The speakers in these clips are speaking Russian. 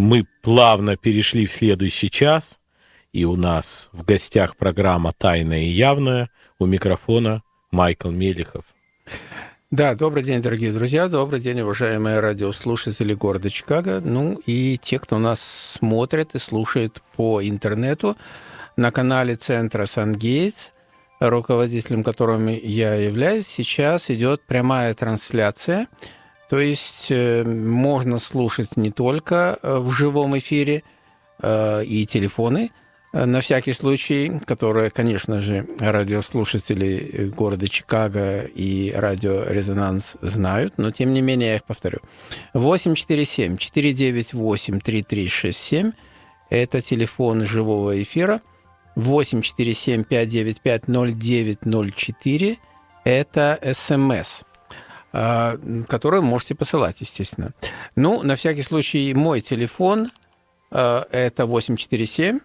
Мы плавно перешли в следующий час, и у нас в гостях программа «Тайная и явная». У микрофона Майкл Мелихов. Да, добрый день, дорогие друзья, добрый день, уважаемые радиослушатели города Чикаго, ну и те, кто нас смотрит и слушает по интернету на канале Центра Сангейтс, руководителем которым я являюсь. Сейчас идет прямая трансляция, то есть э, можно слушать не только э, в живом эфире э, и телефоны, на всякий случай, которые, конечно же, радиослушатели города Чикаго и радио «Резонанс» знают, но тем не менее я их повторю. 847-498-3367 – это телефон живого эфира. 847-595-0904 – это СМС, а, который можете посылать, естественно. Ну, на всякий случай, мой телефон а, – это 847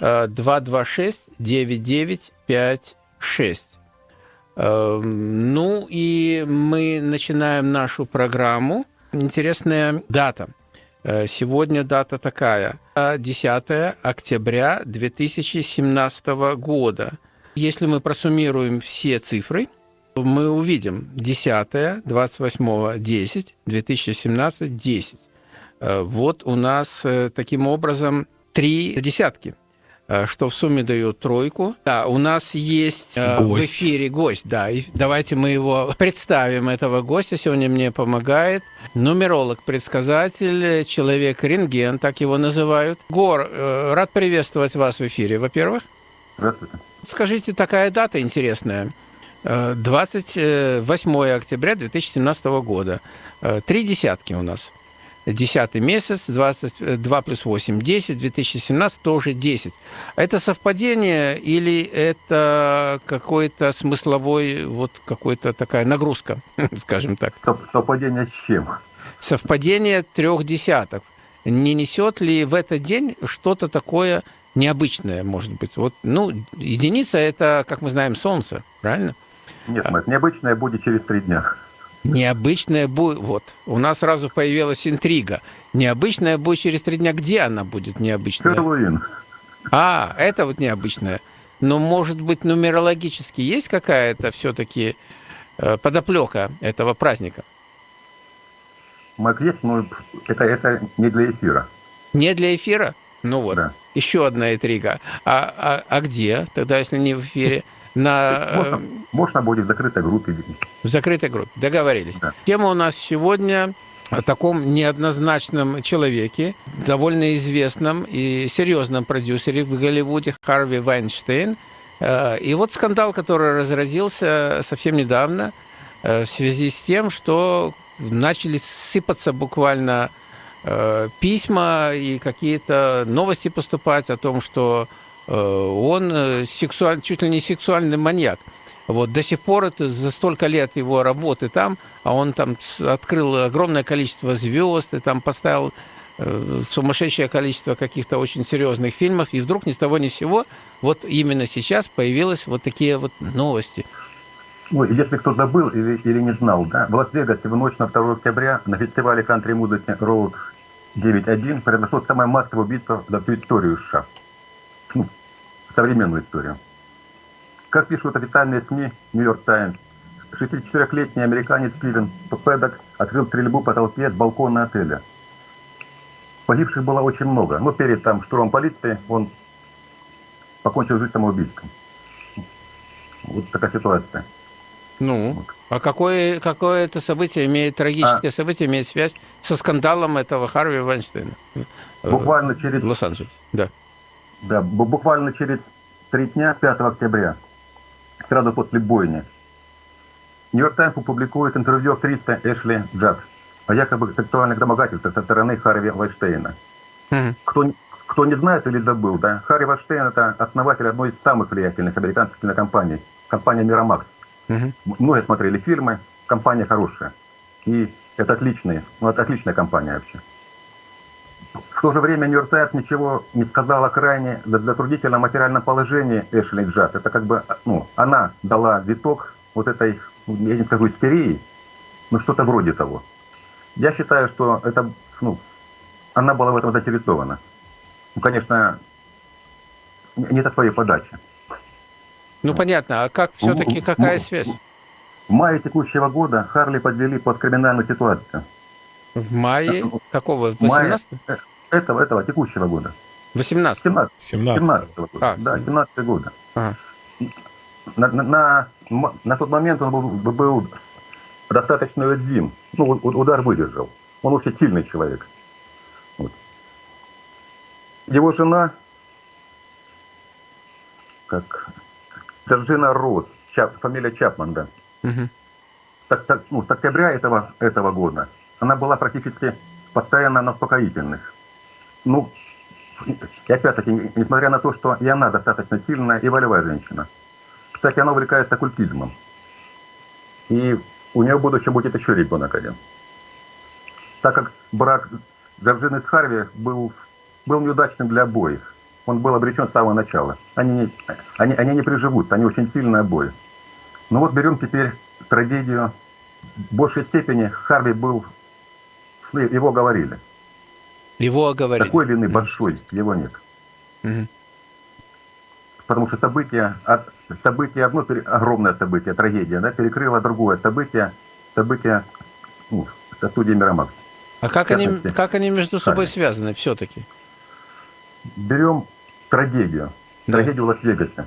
226 9956. Ну и мы начинаем нашу программу. Интересная дата. Сегодня дата такая. 10 октября 2017 года. Если мы просуммируем все цифры, мы увидим 10, 28, 10, 2017, 10. Вот у нас э, таким образом три десятки – Э, что в сумме дает тройку. Да, у нас есть э, гость. в эфире гость, да, и давайте мы его представим, этого гостя. Сегодня мне помогает нумеролог, предсказатель, человек-рентген, так его называют. Гор, э, рад приветствовать вас в эфире, во-первых. Здравствуйте. Скажите, такая дата интересная. 28 октября 2017 года. Три десятки у нас. 10 месяц, 22 плюс 8, 10, 2017 тоже 10. Это совпадение или это какой-то смысловой, вот какой-то такая нагрузка, скажем так? Совпадение с чем? Совпадение трех десяток. Не несет ли в этот день что-то такое необычное, может быть? Вот, ну, единица – это, как мы знаем, Солнце, правильно? Нет, Мэтт, необычное будет через три дня. Необычная будет... Вот, у нас сразу появилась интрига. Необычная будет через три дня. Где она будет необычная? Хэллоуин. А, это вот необычная. Но, может быть, нумерологически есть какая-то все-таки э, подоплека этого праздника? Мак есть, но это, это не для эфира. Не для эфира? Ну вот, да. еще одна интрига. А, а, а где тогда, если не в эфире? На... Можно, можно будет в закрытой группе. В закрытой группе, договорились. Да. Тема у нас сегодня о таком неоднозначном человеке, довольно известном и серьезном продюсере в Голливуде Харви Вайнштейн. Э, и вот скандал, который разразился совсем недавно э, в связи с тем, что начали сыпаться буквально э, письма и какие-то новости поступать о том, что Э, он э, сексуаль, чуть ли не сексуальный маньяк. Вот до сих пор это за столько лет его работы там, а он там открыл огромное количество звезд и там поставил э, сумасшедшее количество каких-то очень серьезных фильмов, и вдруг ни с того ни с сего вот именно сейчас появились вот такие вот новости. Ну, если кто забыл или, или не знал, да, в Лас-Вегасе в ночь на 2 октября на фестивале кантри-музыки Road 9.1 произошло самое массовое убийство за всю историю США современную историю. Как пишут официальные СМИ «Нью-Йорк Таймс», 64-летний американец Стивен Пэддок открыл стрельбу по толпе с балкона отеля. Погибших было очень много, но перед там штурмом полиции он покончил жизнь самоубийством. Вот такая ситуация. Ну, вот. а какое, какое это событие имеет, трагическое а, событие имеет связь со скандалом этого Харви Вайнштейна? Буквально через... Лос-Анджелес, да. Да, буквально через три дня, 5 октября, сразу после бойни, Нью-Йорк Таймс опубликует интервью актрисы Эшли Джад о якобы сексуальных домогательствах со стороны Харви Вайштейна. Mm-hmm. Кто, кто не знает или забыл, да, Харри Вайштейн – это основатель одной из самых влиятельных американских кинокомпаний, компания «Мирамакс». Mm-hmm. Многие смотрели фильмы, компания хорошая. И это отличная, ну, это отличная компания вообще. В то же время Нью-Йорк ничего не сказал о крайне затруднительном материальном положении Эшли Джад. Это как бы, ну, она дала виток вот этой, я не скажу, истерии, но что-то вроде того. Я считаю, что это, ну, она была в этом заинтересована. Ну, конечно, не до своей подачи. Ну, понятно. А как все-таки, какая связь? В мае текущего года Харли подвели под криминальную ситуацию. В мае какого? 18 мае этого, этого, текущего года. 18 17 17 17 года. А, да, 17 года. Ага. На, на, на, на тот момент он был, был достаточно уязвим. Ну, удар выдержал. Он очень сильный человек. Вот. Его жена, как Джорджина Рот, Чап, фамилия Чапман, да. Угу. Так, так, ну, с октября этого, этого года она была практически постоянно на успокоительных. Ну, и опять-таки, несмотря на то, что и она достаточно сильная и волевая женщина. Кстати, она увлекается оккультизмом. И у нее в будущем будет еще ребенок один. Так как брак Джорджины с Харви был, был неудачным для обоих. Он был обречен с самого начала. Они не, они, они не приживутся, они очень сильные обои. Ну вот берем теперь трагедию. В большей степени Харви был, его говорили. Его оговорили. Такой вины большой его нет. Угу. Потому что событие, от, событие одно, огромное событие, трагедия, да, перекрыло другое событие, событие ну, студии Мирамакс. А как они, как они между собой связаны все-таки? Берем трагедию, да. трагедию Лас-Вегасе.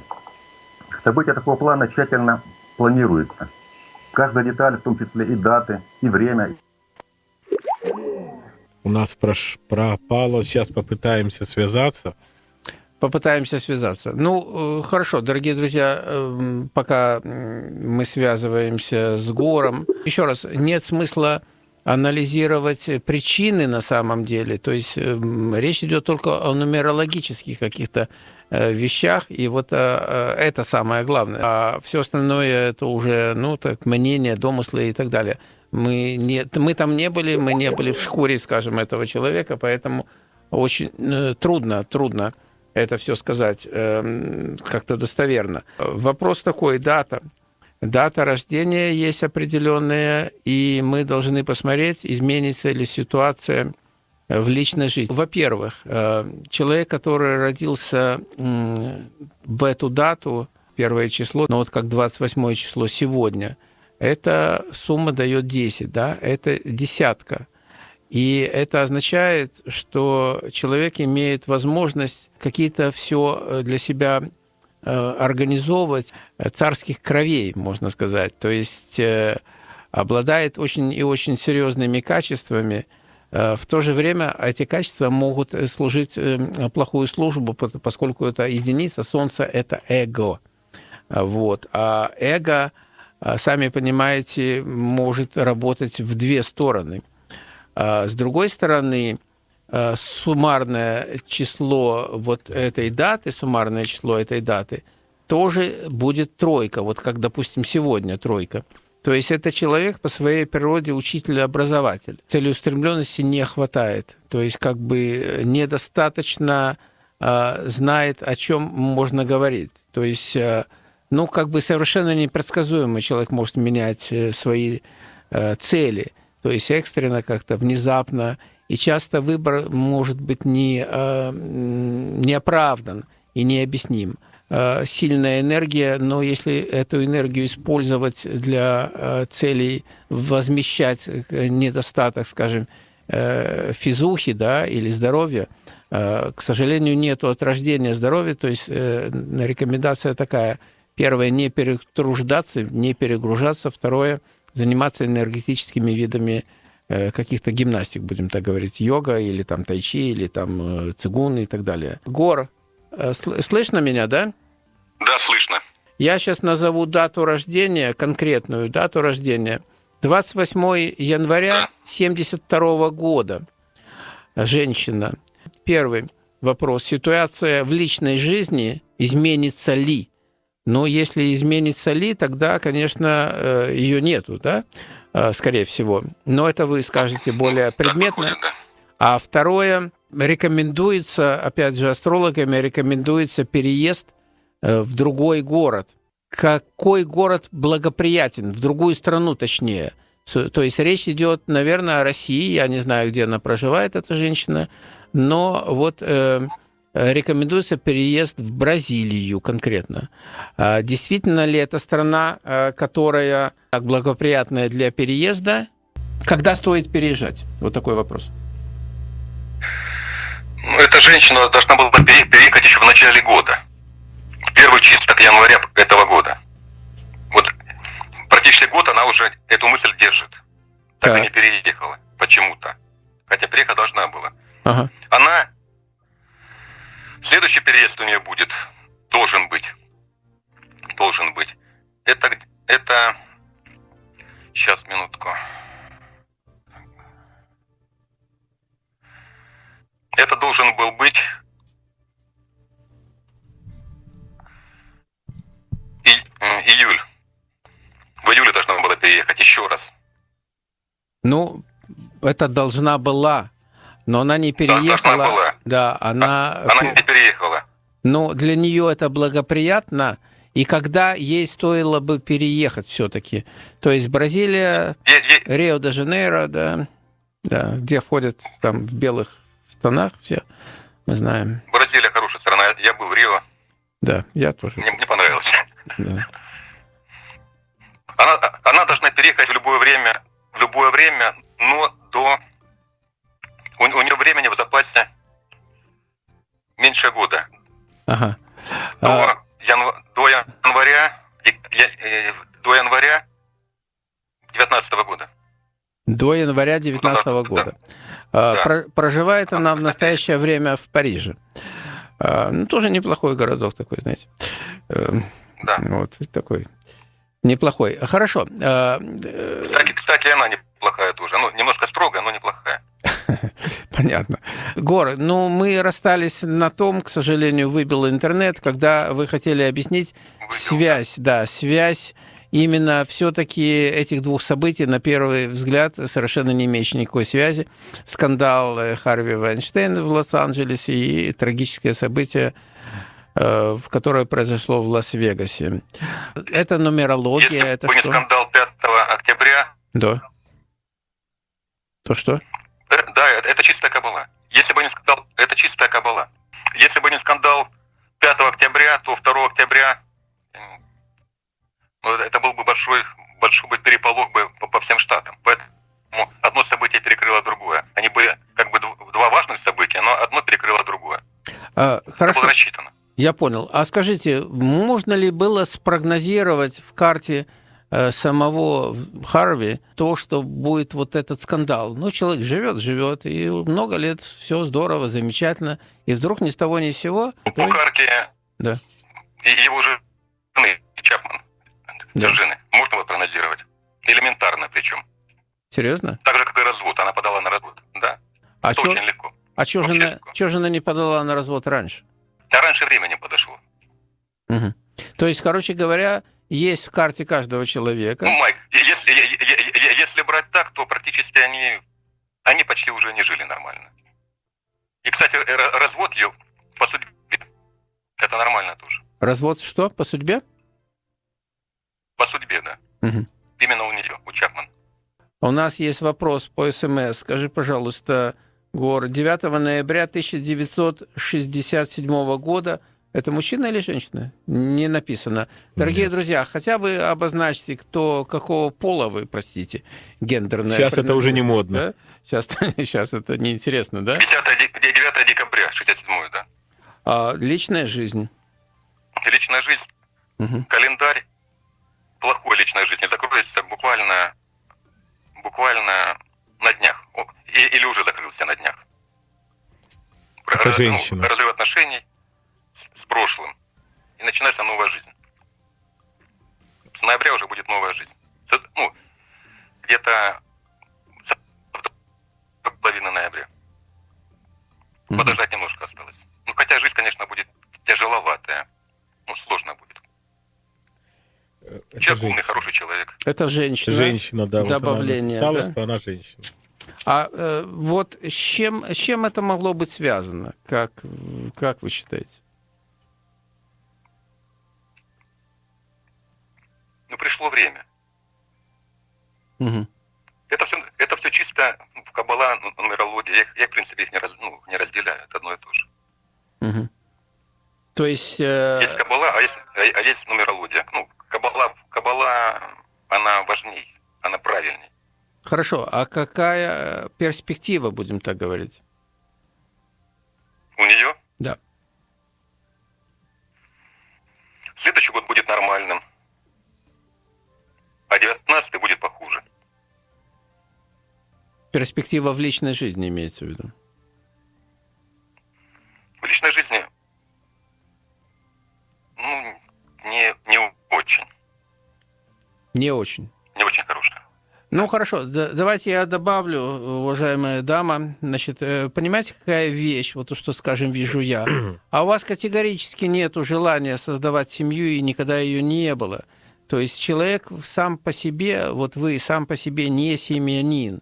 События такого плана тщательно планируются. Каждая деталь, в том числе и даты, и время, у нас прош... пропало. Сейчас попытаемся связаться. Попытаемся связаться. Ну, э, хорошо, дорогие друзья, эм, пока мы связываемся с Гором. Еще раз, нет смысла анализировать причины на самом деле. То есть эм, речь идет только о нумерологических каких-то э, вещах, и вот э, это самое главное. А все остальное это уже, ну, так, мнение, домыслы и так далее. Мы, не, мы там не были, мы не были в шкуре, скажем, этого человека, поэтому очень э, трудно, трудно это все сказать э, как-то достоверно. Вопрос такой, дата. Дата рождения есть определенная, и мы должны посмотреть, изменится ли ситуация в личной жизни. Во-первых, э, человек, который родился в эту дату, первое число, ну вот как 28 число сегодня – эта сумма дает 10, да, это десятка. И это означает, что человек имеет возможность какие-то все э, для себя э, организовывать э, царских кровей, можно сказать. То есть обладает очень и очень серьезными качествами. В то же время эти качества могут служить плохую службу, поскольку это единица Солнца – это эго. Вот. А эго – сами понимаете, может работать в две стороны. А, с другой стороны, а, суммарное число вот этой даты, суммарное число этой даты тоже будет тройка, вот как, допустим, сегодня тройка. То есть это человек по своей природе учитель-образователь. Целеустремленности не хватает. То есть как бы недостаточно э, знает, о чем можно говорить. То есть э, ну, как бы совершенно непредсказуемый человек может менять э, свои э, цели, то есть экстренно как-то, внезапно, и часто выбор может быть не, э, не оправдан и необъясним. Сильная энергия, но если эту энергию использовать для целей возмещать недостаток, скажем, физухи да, или здоровья, к сожалению, нету от рождения здоровья, то есть рекомендация такая – Первое, не перетруждаться, не перегружаться. Второе, заниматься энергетическими видами э, каких-то гимнастик, будем так говорить, йога или там тайчи, или там э, цигун и так далее. Гор, э, слышно меня, да? Да, слышно. Я сейчас назову дату рождения, конкретную дату рождения. 28 января 72 года. Женщина. Первый вопрос. Ситуация в личной жизни изменится ли? Но если изменится ли, тогда, конечно, э, ее нету, да, э, скорее всего. Но это вы скажете более предметно. А второе, рекомендуется, опять же, астрологами рекомендуется переезд э, в другой город. Какой город благоприятен, в другую страну точнее. То есть речь идет, наверное, о России. Я не знаю, где она проживает, эта женщина. Но вот э, рекомендуется переезд в Бразилию конкретно. А действительно ли это страна, э, которая так благоприятная для переезда? Когда стоит переезжать? Вот такой вопрос. Ну, эта женщина должна была переехать еще в начале года. Первый число января этого года. Вот практически год она уже эту мысль держит. Так, так. и не переехала почему-то. Хотя приехать должна была. Ага. Она... Следующий переезд у нее будет, должен быть. Должен быть. Это... это... Сейчас, минутку. Это должен был быть и, июль. В июле должна была переехать еще раз. Ну, это должна была, но она не переехала. Да, была. Да, она... А, она не переехала. Ну, для нее это благоприятно, и когда ей стоило бы переехать все-таки? То есть Бразилия, Рио-де-Жанейро, да, да, где ходят там в белых штанах все, мы знаем. Бразилия хорошая страна, я был в Рио. Да, я тоже. Мне, мне понравилось. Да. Она, она должна переехать в любое время, в любое время, но до... У, у нее времени в запасе меньше года. Ага. До, а... янв... до января, э, до января 19 года. До января 19 -го года. Да. Про, проживает она в настоящее время в Париже. А, ну, тоже неплохой городок такой, знаете. Эм, да. Вот, такой неплохой. Хорошо. А, э, кстати, кстати, она неплохая тоже. Ну, немножко строгая, но неплохая. Понятно. Гор, ну, мы расстались на том, к сожалению, выбил интернет, когда вы хотели объяснить Выбил, связь, да, связь именно все-таки этих двух событий, на первый взгляд, совершенно не имеющие никакой связи. Скандал э, Харви Вайнштейна в Лос-Анджелесе и трагическое событие, э, в которое произошло в Лас-Вегасе. Это нумерология, Если это что? скандал 5 октября... Да. То что? Э, да, это чистая кабала. Если бы не скандал, это чистая кабала. Если бы не скандал 5 октября, то 2 октября ну, это был бы большой, большой бы переполох бы по, по всем штатам. Поэтому одно событие перекрыло другое. Они были как бы два важных события, но одно перекрыло другое. А, хорошо. Это было рассчитано. Я понял. А скажите, можно ли было спрогнозировать в карте э, самого Харви то, что будет вот этот скандал? Ну, человек живет, живет, и много лет все здорово, замечательно, и вдруг ни с того ни с сего... Карте да. его жены Чапман да. жены. Можно его прогнозировать. Элементарно причем. Серьезно? Так же, как и развод. Она подала на развод. Да. А чё, очень легко. А что жена, чё жена не подала на развод раньше? А раньше времени подошло. Угу. То есть, короче говоря, есть в карте каждого человека. Ну, Майк, если, если брать так, то практически они, они почти уже не жили нормально. И, кстати, развод ее по судьбе это нормально тоже. Развод что? По судьбе? По судьбе, да. Угу. Именно у нее, у Чапман. У нас есть вопрос по СМС. Скажи, пожалуйста, Гор, 9 ноября 1967 года это мужчина или женщина? Не написано. Дорогие Нет. друзья, хотя бы обозначьте, кто, какого пола вы, простите, гендерное. Сейчас это уже не модно. Да? Сейчас, сейчас это неинтересно, да? 9, 9 декабря 67 да. А, личная жизнь? Личная жизнь. Угу. Календарь плохой личной жизни закроется буквально, буквально на днях. Или уже закрылся на днях. Это Раз, женщина. Разрыв отношений прошлым. И начинается новая жизнь. С ноября уже будет новая жизнь. Ну, где-то половины ноября. Подождать немножко осталось. Ну, хотя жизнь, конечно, будет тяжеловатая. Ну, сложно будет. Это человек умный, хороший человек. Это женщина. Женщина, да. Добавление. Вот она да? что она женщина. А э, вот с чем, с чем это могло быть связано? Как, как вы считаете? Ну, пришло время. Угу. чисто в Каббала, ну, нумерология, я, я, в принципе, их не, раз, ну, не разделяю, это одно и то же. Угу. То есть... Э... Есть Каббала, а есть, а, а есть нумерология. Ну, Каббала, Каббала, она важней, она правильней. Хорошо, а какая перспектива, будем так говорить? У нее? Да. Следующий год будет нормальным, а 19 будет похуже. Перспектива в личной жизни имеется в виду? В личной жизни, ну, не, не очень. Не очень? Не очень хорошая. Ну хорошо, давайте я добавлю, уважаемая дама. Значит, э, понимаете, какая вещь, вот то, что, скажем, вижу я. А у вас категорически нет желания создавать семью, и никогда ее не было. То есть человек сам по себе, вот вы сам по себе не семьянин.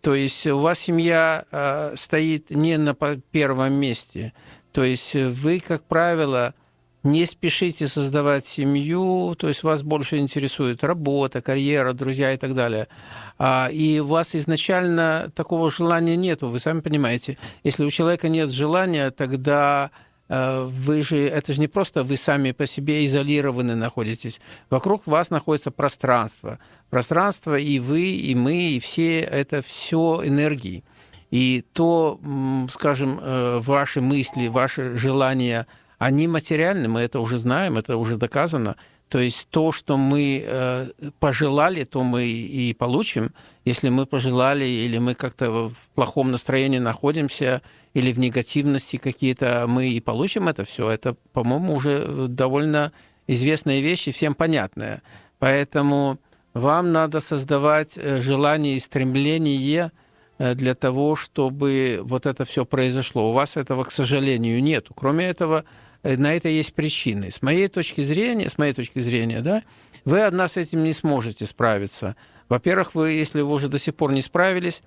То есть у вас семья э, стоит не на первом месте. То есть вы, как правило, не спешите создавать семью, то есть вас больше интересует работа, карьера, друзья и так далее. А, и у вас изначально такого желания нет, вы сами понимаете. Если у человека нет желания, тогда вы же, это же не просто вы сами по себе изолированы находитесь. Вокруг вас находится пространство. Пространство и вы, и мы, и все, это все энергии. И то, скажем, э, ваши мысли, ваши желания – они материальны, мы это уже знаем, это уже доказано. То есть то, что мы э, пожелали, то мы и получим. Если мы пожелали, или мы как-то в плохом настроении находимся, или в негативности какие-то, мы и получим это все. Это, по-моему, уже довольно известная вещь и всем понятная. Поэтому вам надо создавать э, желание и стремление э, для того, чтобы вот это все произошло. У вас этого, к сожалению, нет. Кроме этого, на это есть причины. С моей точки зрения, с моей точки зрения, да, вы одна с этим не сможете справиться. Во-первых, вы, если вы уже до сих пор не справились,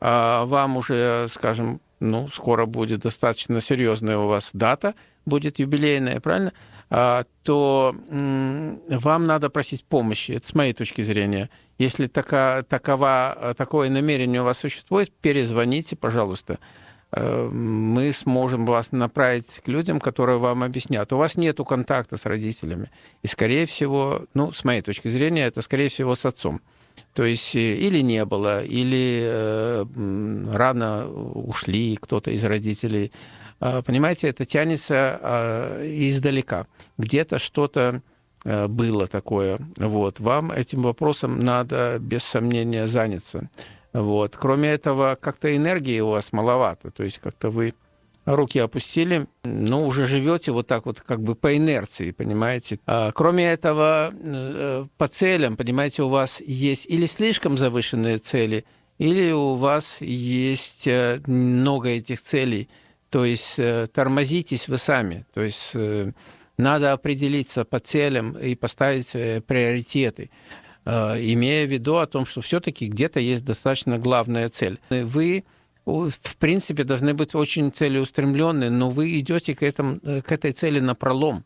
а вам уже, скажем, ну, скоро будет достаточно серьезная у вас дата, будет юбилейная, правильно? А, то вам надо просить помощи. Это с моей точки зрения. Если така, такова, такое намерение у вас существует, перезвоните, пожалуйста. Э, мы сможем вас направить к людям, которые вам объяснят. У вас нет контакта с родителями. И, скорее всего, ну, с моей точки зрения, это, скорее всего, с отцом. То есть э, или не было, или э, рано ушли кто-то из родителей. Э, понимаете, это тянется э, издалека. Где-то что-то э, было такое. Вот. Вам этим вопросом надо, без сомнения, заняться. Вот. Кроме этого, как-то энергии у вас маловато. То есть как-то вы руки опустили, но уже живете вот так вот как бы по инерции, понимаете. А, кроме этого, э, по целям, понимаете, у вас есть или слишком завышенные цели, или у вас есть э, много этих целей. То есть э, тормозитесь вы сами. То есть надо определиться по целям и поставить приоритеты. Э, имея в виду о том, что все-таки где-то есть достаточно главная цель. Вы в принципе, должны быть очень целеустремленные, но вы идете к, этому, э, к этой цели на пролом.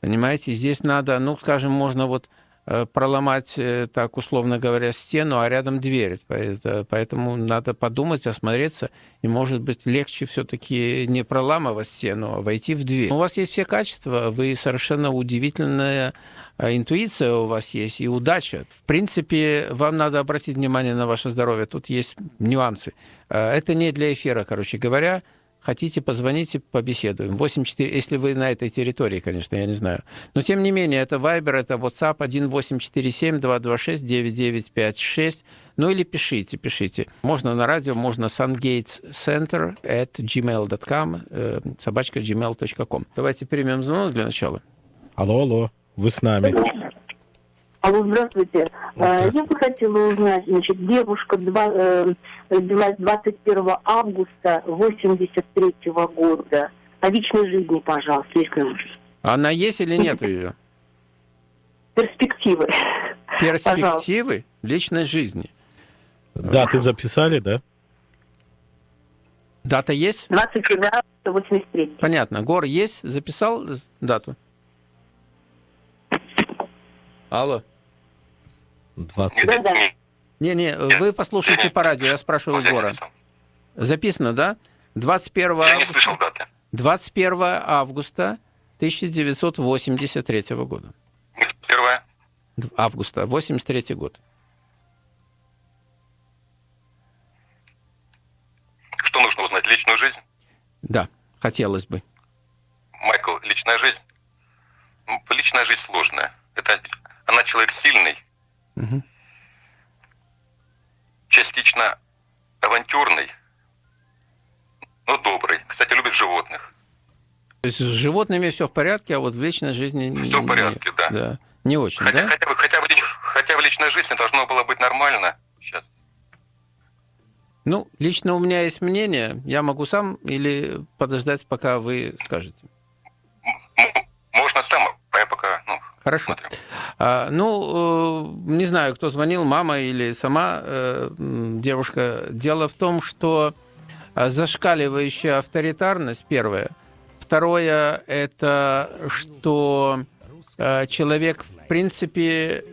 Понимаете, здесь надо, ну, скажем, можно вот проломать, э, так условно говоря, стену, а рядом дверь. Поэтому надо подумать, осмотреться, и, может быть, легче все-таки не проламывать стену, а войти в дверь. У вас есть все качества, вы совершенно удивительная э, интуиция у вас есть и удача. В принципе, вам надо обратить внимание на ваше здоровье. Тут есть нюансы. Это не для эфира, короче говоря. Хотите, позвоните, побеседуем. 84, если вы на этой территории, конечно, я не знаю. Но, тем не менее, это Viber, это WhatsApp 1847-226-9956. Ну или пишите, пишите. Можно на радио, можно sungatescenter at gmail.com, э, собачка gmail.com. Давайте примем звонок для начала. Алло, алло, вы с нами. Алло, здравствуйте. здравствуйте. Я бы хотела узнать, значит, девушка два, э, родилась 21 августа 83 -го года. О личной жизни, пожалуйста, если Она есть или нет ее? Перспективы. Перспективы пожалуйста. личной жизни. Даты записали, да? Дата есть? 27 августа 83. Понятно. Гор есть? Записал дату? Алло. 20. Да, да. Не-не, вы послушайте по радио, я спрашиваю Егора. Записано, да? 21 Я августа, слышал даты. 21 августа 1983 года. Первое. Августа, 83 год. Что нужно узнать? Личную жизнь? Да, хотелось бы. Майкл, личная жизнь? Личная жизнь сложная. Это она человек сильный, Мгм. частично авантюрный, но добрый. Кстати, любит животных. То есть с животными все в порядке, а вот в личной жизни... не- Всё в не- порядке, да. Да, не очень, Хотя, да? хотя, бы, хотя, бы, хотя в личной жизни должно было быть нормально. Сейчас. Ну, лично у меня есть мнение, я могу сам или подождать, пока вы скажете. Можно сам, а я пока, ну, Хорошо. смотрю. А, ну, э, не знаю, кто звонил, мама или сама э, девушка. Дело в том, что а, зашкаливающая авторитарность, первое. Второе, это что э, человек, в принципе,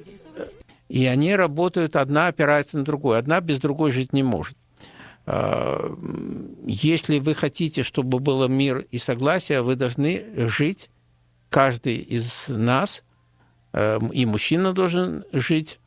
и они работают, одна опирается на другую, одна без другой жить не может. А, Если вы хотите, чтобы было мир и согласие, вы должны жить, каждый из нас, и мужчина должен жить,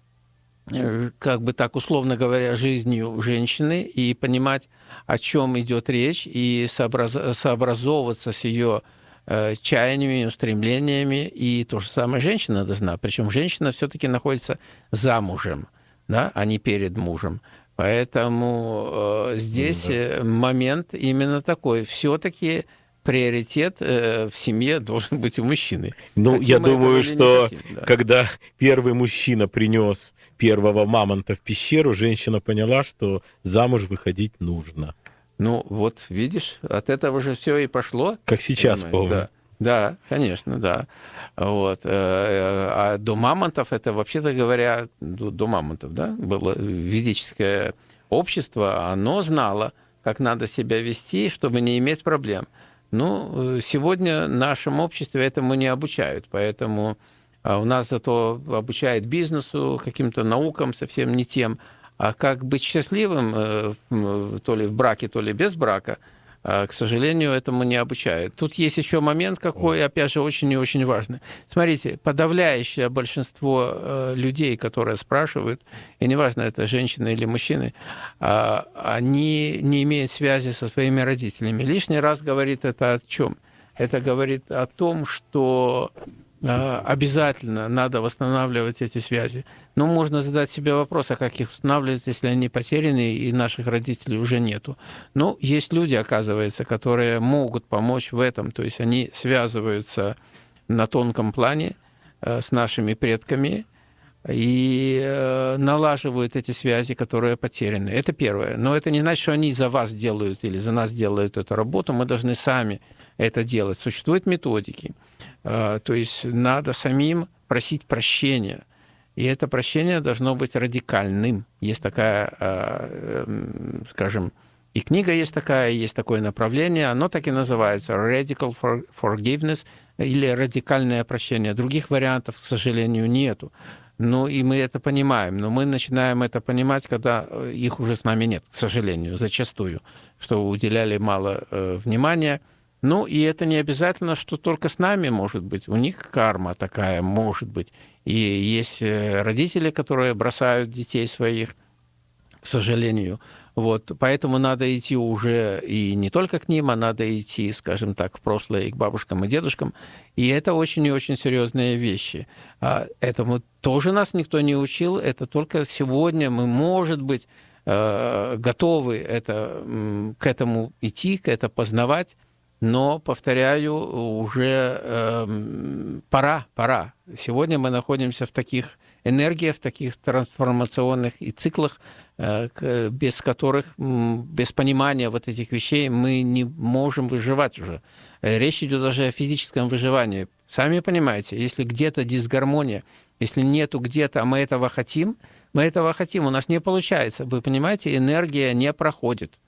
э, как бы так условно говоря, жизнью женщины и понимать, о чем идет речь, и сообраз- сообразовываться с ее э, чаяниями, устремлениями, и то же самое женщина должна. Причем женщина все-таки находится замужем, да, а не перед мужем. Поэтому э, здесь Да. э, момент именно такой. Все-таки приоритет э, в семье должен быть у мужчины. Ну, Хотим я думаю, что хотим, да. когда первый мужчина принес первого мамонта в пещеру, женщина поняла, что замуж выходить нужно. Ну, вот видишь, от этого же все и пошло. Как сейчас Понимаешь, помню. Да. Да, конечно, да. Вот. э, А до мамонтов, это, вообще-то говоря, до, до мамонтов, да, было ведическое общество, оно знало, как надо себя вести, чтобы не иметь проблем. Ну, э, сегодня в нашем обществе этому не обучают, поэтому а у нас зато обучают бизнесу, каким-то наукам совсем не тем. А как быть счастливым, э, то ли в браке, то ли без брака, к сожалению, этому не обучают. Тут есть еще момент какой, опять же, очень и очень важный. Смотрите, подавляющее большинство э, людей, которые спрашивают, и неважно, это женщины или мужчины, а, они не имеют связи со своими родителями. Лишний раз говорит это о чем? Это говорит о том, что а, обязательно надо восстанавливать эти связи. Но можно задать себе вопрос, а как их устанавливать, если они потеряны и наших родителей уже нету. Но есть люди, оказывается, которые могут помочь в этом. То есть они связываются на тонком плане э, с нашими предками и э, налаживают эти связи, которые потеряны. Это первое. Но это не значит, что они за вас делают или за нас делают эту работу. Мы должны сами это делать. Существуют методики. Э, То есть надо самим просить прощения. И это прощение должно быть радикальным. Есть такая, э, эм, скажем, и книга есть такая, есть такое направление, оно так и называется Radical for- Forgiveness или радикальное прощение. Других вариантов, к сожалению, нету. Ну, и мы это понимаем, но мы начинаем это понимать, когда э, их уже с нами нет, к сожалению, зачастую, что уделяли мало э, внимания. Ну, и это не обязательно, что только с нами может быть. У них карма такая может быть. И есть э, родители, которые бросают детей своих, к сожалению. Вот, поэтому надо идти уже и не только к ним, а надо идти, скажем так, в прошлое и к бабушкам и дедушкам. И это очень и очень серьезные вещи. А Этому тоже нас никто не учил. Это только сегодня мы, может быть, э, готовы это, к этому идти, к это познавать. Но, повторяю, уже эм, пора, пора. Сегодня мы находимся в таких энергиях, в таких трансформационных и циклах, э, без которых, без понимания вот этих вещей мы не можем выживать уже. Э, Речь идет даже о физическом выживании. Сами понимаете, если где-то дисгармония, если нету где-то, а мы этого хотим, мы этого хотим, у нас не получается. Вы понимаете, энергия не проходит.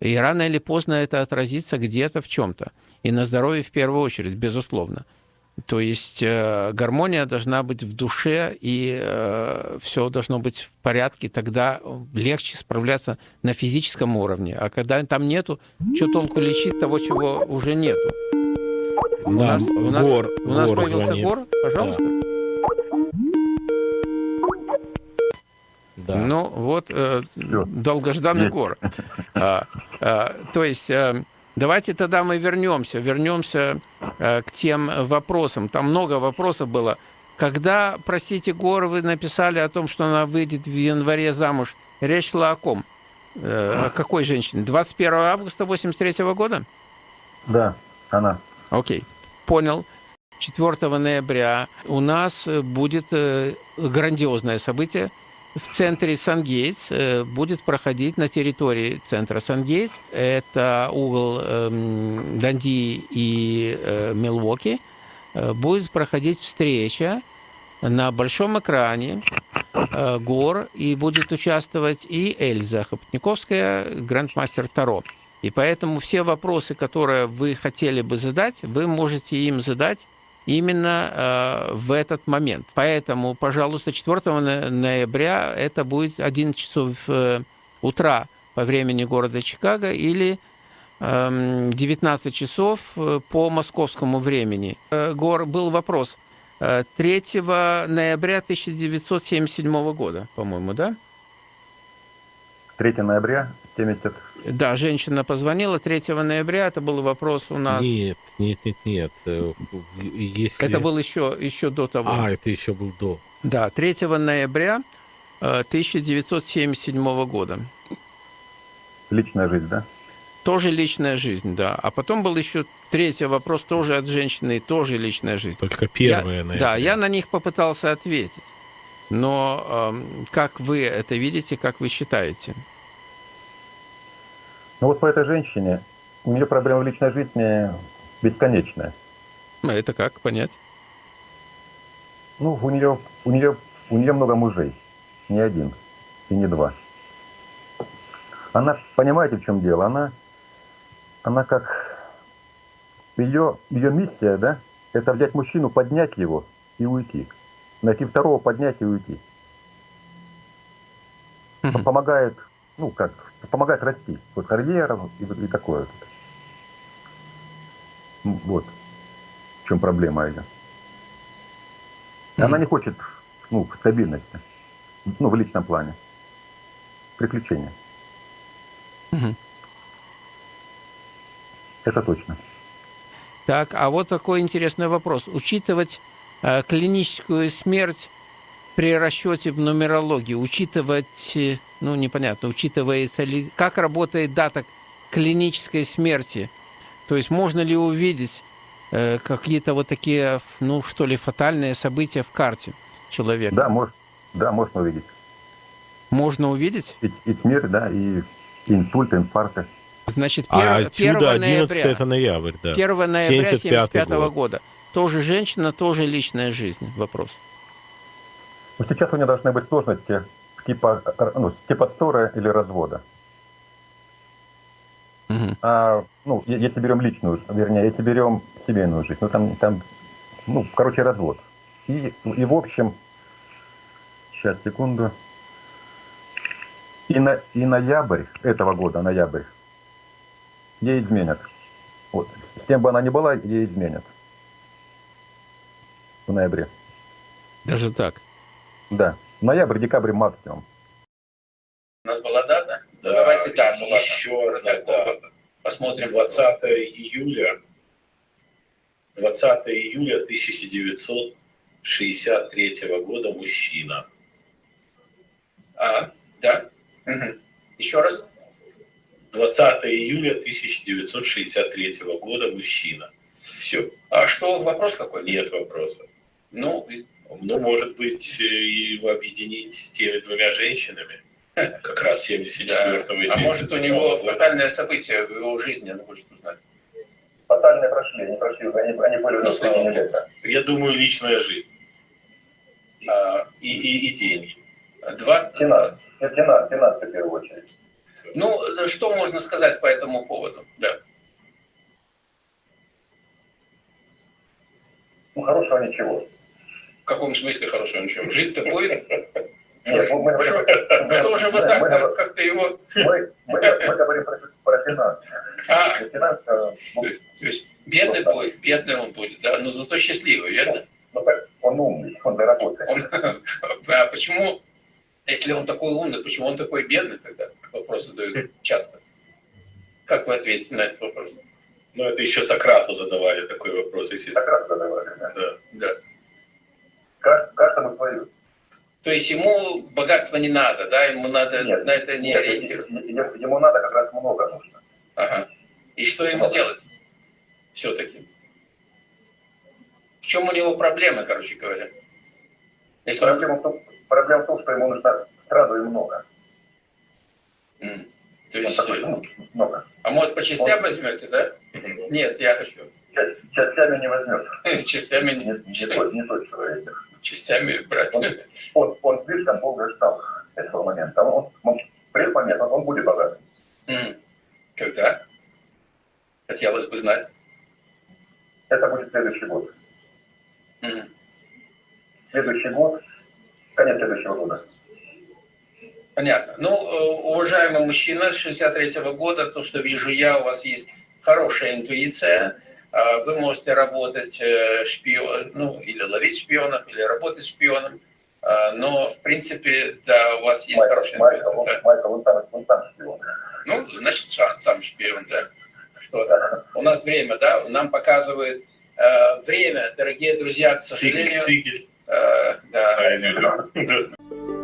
И рано или поздно это отразится где-то в чем-то. И на здоровье в первую очередь, безусловно. То есть э, гармония должна быть в душе, и э, все должно быть в порядке, тогда легче справляться на физическом уровне. А когда там нету, что толку лечить того, чего уже нету? У нас, у нас, Гор, у нас Гор появился звонит. Гор, пожалуйста. Да. Ну, вот э, Всё. долгожданный Есть. гор. А, а, то есть, э, давайте тогда мы вернемся, вернемся э, к тем вопросам. Там много вопросов было. Когда, простите, Гор, вы написали о том, что она выйдет в январе замуж, речь шла о ком? Э, о какой женщине? 21 августа 83 года? Да, она. Окей, понял. 4 ноября у нас будет э, грандиозное событие. В центре Сан-Гейтс э, будет проходить на территории центра Сан-Гейтс. Это угол эм, Данди и э, Милуоки. Э, Будет проходить встреча на большом экране гор, и будет участвовать и Эльза Хопотниковская, грандмастер Таро. И поэтому все вопросы, которые вы хотели бы задать, вы можете им задать именно э, в этот момент. Поэтому, пожалуйста, 4 но- ноября это будет 11 часов э, утра по времени города Чикаго или эм, 19 часов э, по московскому времени. Э, Гор, был вопрос. Э, 3 ноября 1977 года, по-моему, да? 3 ноября 70... Да, женщина позвонила 3 ноября. Это был вопрос у нас. Нет, нет, нет, нет. Э, Если... Это был еще, еще до того. А, это еще был до. Да, 3 ноября э, 1977 года. Личная жизнь, да? Тоже личная жизнь, да. А потом был еще третий вопрос, тоже от женщины, тоже личная жизнь. Только Я- первое, наверное. Да, я на них попытался ответить. Но эм, как вы это видите, как вы считаете? Ну вот по этой женщине, у нее проблема в личной жизни бесконечная. Ну, Это как понять? Ну, у нее, у нее, у нее много мужей. Не один и не два. Она, понимаете, в чем дело? Она, она как... Ее, ее миссия, да, это взять мужчину, поднять его и уйти. Найти второго, поднять и уйти. Мгм. Помогает, ну как, помогает расти. Вот карьера и, и такое. вот. Ну, Вот. В чем проблема ее. И Она не хочет ну, стабильности. Ну, в личном плане. Приключения. Это точно. Так, а вот такой интересный вопрос. Учитывать э, клиническую смерть при расчете в нумерологии, учитывать, э, ну, непонятно, учитывается ли, как работает дата клинической смерти, то есть можно ли увидеть э, какие-то вот такие, ну, что ли, фатальные события в карте человека? Да, может, да, можно увидеть. Можно увидеть? И, и смерть, да, и инсульты, инфаркты. Значит, А 1, отсюда 11 ноября. это ноябрь, да. 1 ноября 75 75 год. года. Тоже женщина, тоже личная жизнь. Вопрос. Но сейчас у нее должны быть сложности типа, ну, типа ссоры или развода. Мгм. А, ну, если берем личную, вернее, если берем семейную жизнь, ну, там, там, ну, короче, развод. И, и в общем, сейчас, секунду, и, на, и ноябрь этого года, ноябрь, ей изменят. Вот. С кем бы она ни была, ей изменят. В ноябре. Даже так. Да. Ноябрь, декабрь максимум. У нас была дата? Да, Давайте дату. и еще одна дата. Посмотрим. 20 июля, 20 июля 1963 года мужчина. А, да. Еще раз. 20 июля 1963 года мужчина. Все, А что, вопрос какой? нет вопроса. Ну, Ну, может быть, э, его объединить с теми двумя женщинами, как раз 74 да. и А может, у 77 него года. фатальное событие в его жизни, он хочет узнать. Фатальные прошли, они прошли, они, они были Ну, богу. лета. Я думаю, личная жизнь. А, И, и, и деньги. два... Финансы, финансы, финансы в первую очередь. Ну, что можно сказать по этому поводу? Да. Ну, хорошего ничего. В каком смысле хорошего ничего? Жить-то будет? Нет, мы, мы Что, же вы так как-то его... Мы, мы, мы говорим про, про финансы. А, Финансы, ну, то есть, то есть бедный будет, бедный он будет, да, но зато счастливый, верно? ну, так, он умный, он доработает. Он, а почему, если он такой умный, почему он такой бедный тогда? Вопрос задают часто. Как вы ответите на этот вопрос? Ну, это еще Сократу задавали такой вопрос, если... Сократ задавали. Да. Да. Да. Кажд- Каждому свое. То есть ему богатство не надо, да, ему надо Нет, на это не ориентироваться. ему, надо как раз много нужно. Ага. И что ему делать все-таки? В чем у него проблемы, короче говоря? Если он... Проблема в, том, проблема в том, что ему нужно сразу и много. М. То Он есть, такой, ну, много. а может по частям возьмете, да? Нет, я хочу. Частями не возьмешь. Частями, Не, не, тот, не тот человек. Частями брать. Он, он, он слишком долго ждал этого момента. Он, он, придет момент, он, он будет богатым. М. Когда? Хотелось бы знать. Это будет следующий год. Следующий год, конец следующего года. Понятно. Ну, э, уважаемый мужчина 63-го года, то, что вижу я, у вас есть хорошая интуиция. А, Вы можете работать шпион, ну, или ловить шпионов, или работать шпионом. А, Но, в принципе, да, у вас есть Майкл, хорошая Майкл, интуиция. он, да. Майкл, он там, он там шпион. Ну, значит, сам, сам шпион, да. Что у нас время, да, нам показывает э, время, дорогие друзья, к сожалению. э, да. А, я не люблю. Да.